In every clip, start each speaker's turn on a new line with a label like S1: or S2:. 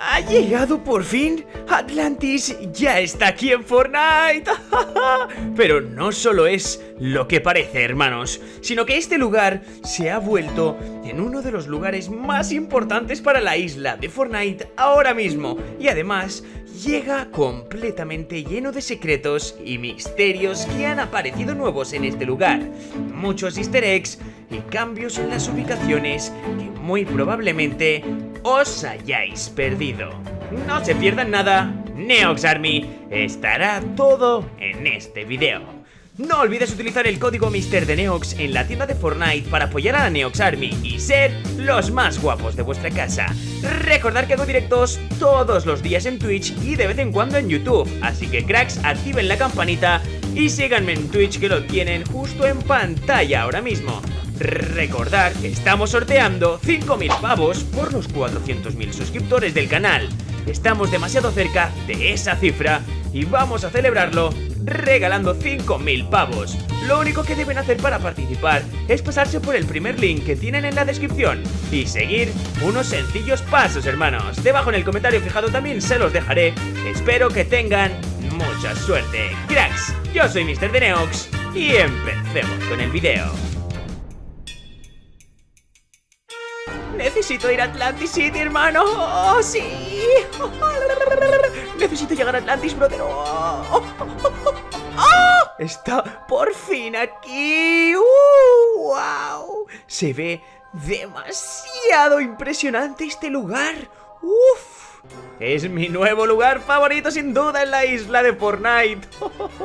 S1: ¡Ha llegado por fin! ¡Atlantis ya está aquí en Fortnite! Pero no solo es lo que parece, hermanos, sino que este lugar se ha vuelto en uno de los lugares más importantes para la isla de Fortnite ahora mismo. Y además llega completamente lleno de secretos y misterios que han aparecido nuevos en este lugar. Muchos easter eggs y cambios en las ubicaciones que muy probablemente os hayáis perdido. No se pierdan nada, Neox Army estará todo en este video. No olvides utilizar el código Mister de Neox en la tienda de Fortnite para apoyar a la Neox Army y ser los más guapos de vuestra casa. Recordad que hago directos todos los días en Twitch y de vez en cuando en YouTube, así que cracks, activen la campanita y síganme en Twitch que lo tienen justo en pantalla ahora mismo. Recordad que estamos sorteando 5.000 pavos por los 400.000 suscriptores del canal. Estamos demasiado cerca de esa cifra y vamos a celebrarlo regalando 5.000 pavos. Lo único que deben hacer para participar es pasarse por el primer link que tienen en la descripción y seguir unos sencillos pasos, hermanos. Debajo en el comentario fijado también se los dejaré. Espero que tengan mucha suerte. Cracks, yo soy Mr. Deneox y empecemos con el video. Necesito ir a Atlantis City, hermano. ¡Oh, sí! Necesito llegar a Atlantis, brother. ¡Oh! Está por fin aquí. ¡Uh! ¡Wow! Se ve demasiado impresionante este lugar. ¡Uf! Es mi nuevo lugar favorito sin duda en la isla de Fortnite.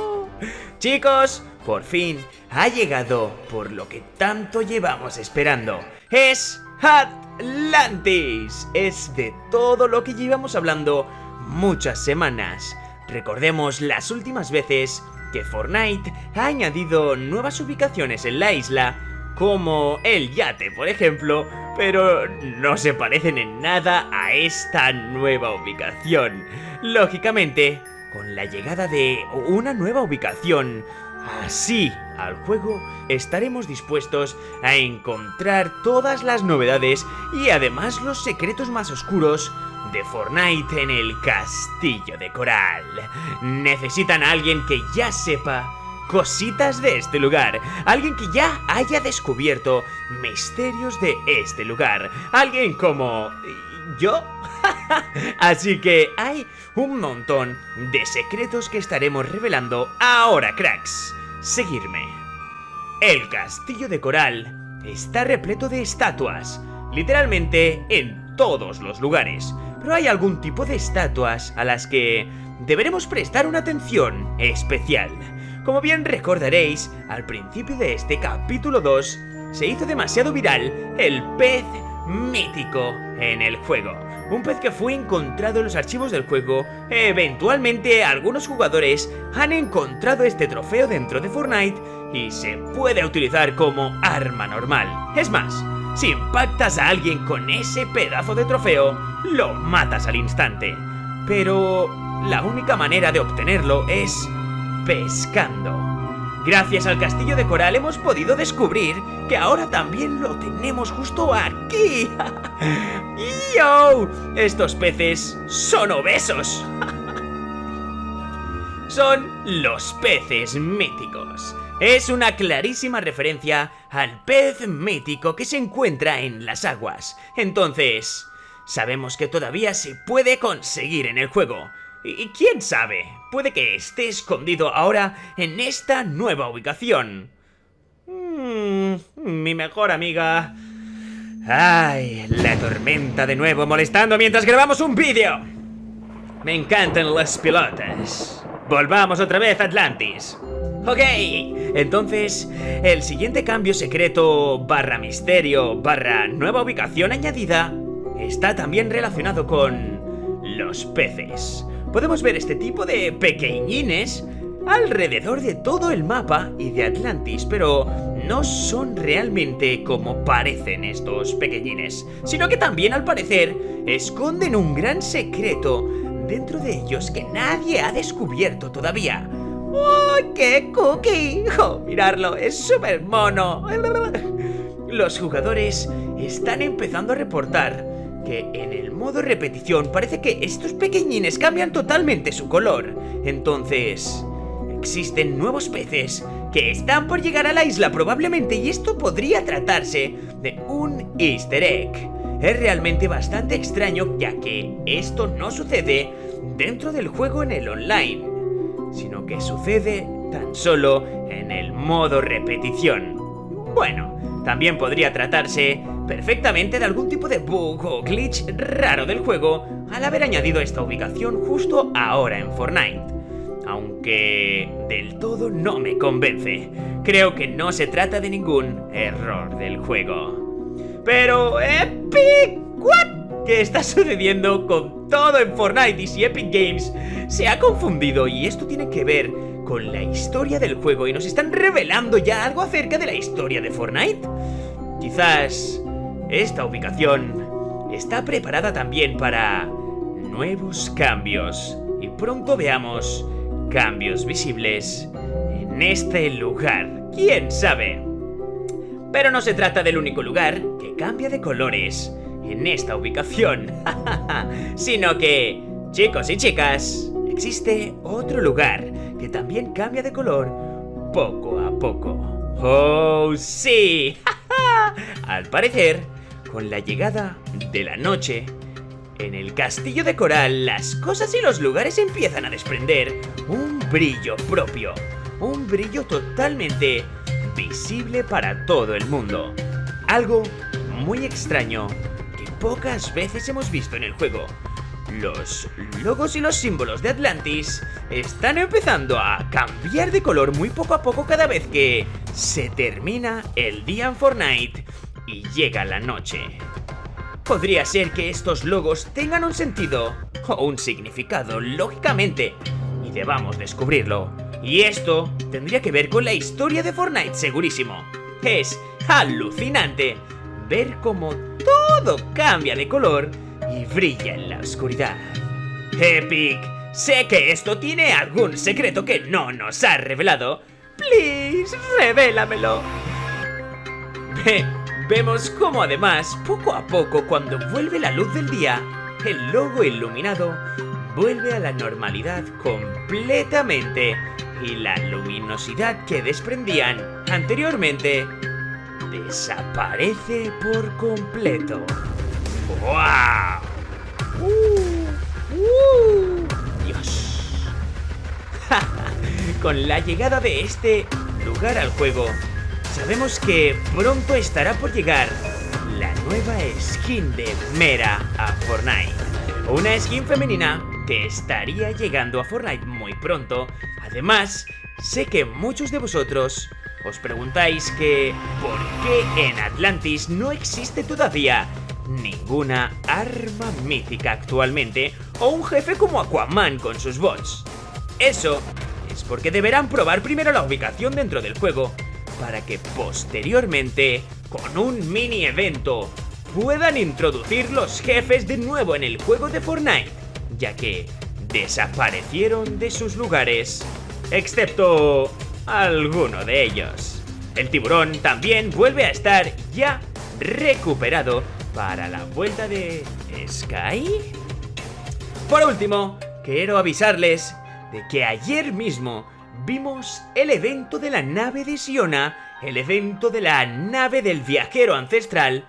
S1: Chicos, por fin ha llegado por lo que tanto llevamos esperando. Es Atlantis. Es de todo lo que llevamos hablando muchas semanas. Recordemos las últimas veces que Fortnite ha añadido nuevas ubicaciones en la isla, como el yate por ejemplo, pero no se parecen en nada a esta nueva ubicación. Lógicamente, con la llegada de una nueva ubicación así al juego, estaremos dispuestos a encontrar todas las novedades y además los secretos más oscuros de Fortnite en el castillo de coral. Necesitan a alguien que ya sepa cositas de este lugar, alguien que ya haya descubierto misterios de este lugar, alguien como... ¿Yo? Así que hay un montón de secretos que estaremos revelando ahora, cracks. Seguirme. El castillo de coral está repleto de estatuas, literalmente en todos los lugares pero hay algún tipo de estatuas a las que deberemos prestar una atención especial. Como bien recordaréis, al principio de este capítulo 2 se hizo demasiado viral el pez mítico en el juego. Un pez que fue encontrado en los archivos del juego. Eventualmente algunos jugadores han encontrado este trofeo dentro de Fortnite y se puede utilizar como arma normal. Es más, si impactas a alguien con ese pedazo de trofeo, lo matas al instante. Pero la única manera de obtenerlo es pescando. Gracias al castillo de coral hemos podido descubrir que ahora también lo tenemos justo aquí. ¡Yo! Estos peces son obesos. son los peces míticos es una clarísima referencia al pez mítico que se encuentra en las aguas. Entonces, sabemos que todavía se puede conseguir en el juego. Y quién sabe, puede que esté escondido ahora en esta nueva ubicación. Mm, mi mejor amiga... Ay, la tormenta de nuevo molestando mientras grabamos un vídeo. Me encantan las pilotas. Volvamos otra vez a Atlantis. Ok, entonces, el siguiente cambio secreto barra misterio barra nueva ubicación añadida está también relacionado con los peces. Podemos ver este tipo de pequeñines alrededor de todo el mapa y de Atlantis, pero no son realmente como parecen estos pequeñines, sino que también al parecer esconden un gran secreto dentro de ellos que nadie ha descubierto todavía. ¡Oh, qué cookie! ¡Oh, mirarlo! ¡Es súper mono! Los jugadores están empezando a reportar que en el modo repetición parece que estos pequeñines cambian totalmente su color. Entonces, existen nuevos peces que están por llegar a la isla probablemente y esto podría tratarse de un easter egg. Es realmente bastante extraño ya que esto no sucede dentro del juego en el online, sino que sucede tan solo en el modo repetición. Bueno, también podría tratarse perfectamente de algún tipo de bug o glitch raro del juego al haber añadido esta ubicación justo ahora en Fortnite. Aunque del todo no me convence. Creo que no se trata de ningún error del juego. Pero Epic, ¿what? ¿Qué está sucediendo con todo en Fortnite? Y si Epic Games se ha confundido y esto tiene que ver con la historia del juego y nos están revelando ya algo acerca de la historia de Fortnite. Quizás esta ubicación está preparada también para nuevos cambios y pronto veamos cambios visibles en este lugar. ¿Quién sabe? Pero no se trata del único lugar que cambia de colores en esta ubicación, sino que, chicos y chicas, existe otro lugar que también cambia de color poco a poco. ¡Oh, sí! Al parecer, con la llegada de la noche, en el castillo de coral las cosas y los lugares empiezan a desprender un brillo propio, un brillo totalmente visible para todo el mundo. Algo muy extraño que pocas veces hemos visto en el juego. Los logos y los símbolos de Atlantis están empezando a cambiar de color muy poco a poco cada vez que se termina el día en Fortnite y llega la noche. Podría ser que estos logos tengan un sentido o un significado, lógicamente, y debamos descubrirlo. Y esto tendría que ver con la historia de Fortnite, segurísimo. Es alucinante ver cómo todo cambia de color y brilla en la oscuridad. Epic, sé que esto tiene algún secreto que no nos ha revelado. Please, revélamelo. vemos cómo además, poco a poco, cuando vuelve la luz del día, el logo iluminado vuelve a la normalidad completamente y la luminosidad que desprendían anteriormente desaparece por completo. ¡Wow! ¡Uh! ¡Uh! ¡Dios! Con la llegada de este lugar al juego, sabemos que pronto estará por llegar la nueva skin de Mera a Fortnite. Una skin femenina que estaría llegando a Fortnite muy pronto. Además, sé que muchos de vosotros os preguntáis que ¿por qué en Atlantis no existe todavía ninguna arma mítica actualmente o un jefe como Aquaman con sus bots? Eso es porque deberán probar primero la ubicación dentro del juego para que posteriormente, con un mini evento, puedan introducir los jefes de nuevo en el juego de Fortnite ya que desaparecieron de sus lugares, excepto alguno de ellos. El tiburón también vuelve a estar ya recuperado para la vuelta de Sky. Por último, quiero avisarles de que ayer mismo vimos el evento de la nave de Siona, el evento de la nave del viajero ancestral.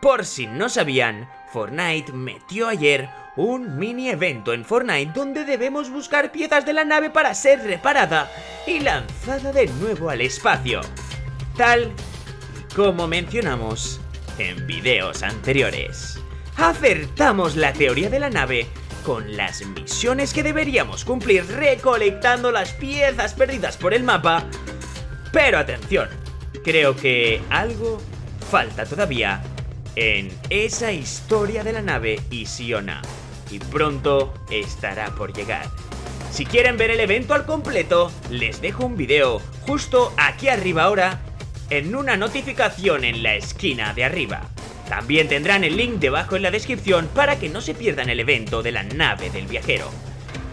S1: Por si no sabían, Fortnite metió ayer un mini evento en Fortnite donde debemos buscar piezas de la nave para ser reparada y lanzada de nuevo al espacio. Tal como mencionamos en videos anteriores. Acertamos la teoría de la nave con las misiones que deberíamos cumplir recolectando las piezas perdidas por el mapa. Pero atención, creo que algo falta todavía en esa historia de la nave Isiona y pronto estará por llegar. Si quieren ver el evento al completo, les dejo un video justo aquí arriba ahora en una notificación en la esquina de arriba. También tendrán el link debajo en la descripción para que no se pierdan el evento de la nave del viajero.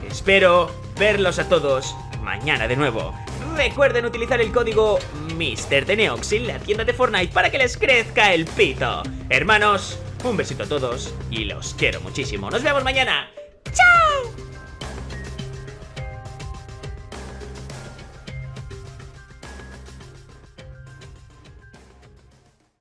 S1: Espero verlos a todos mañana de nuevo. Recuerden utilizar el código MrDeneox en la tienda de Fortnite para que les crezca el pito. Hermanos, Un besito a todos y los quiero muchísimo. Nos vemos mañana.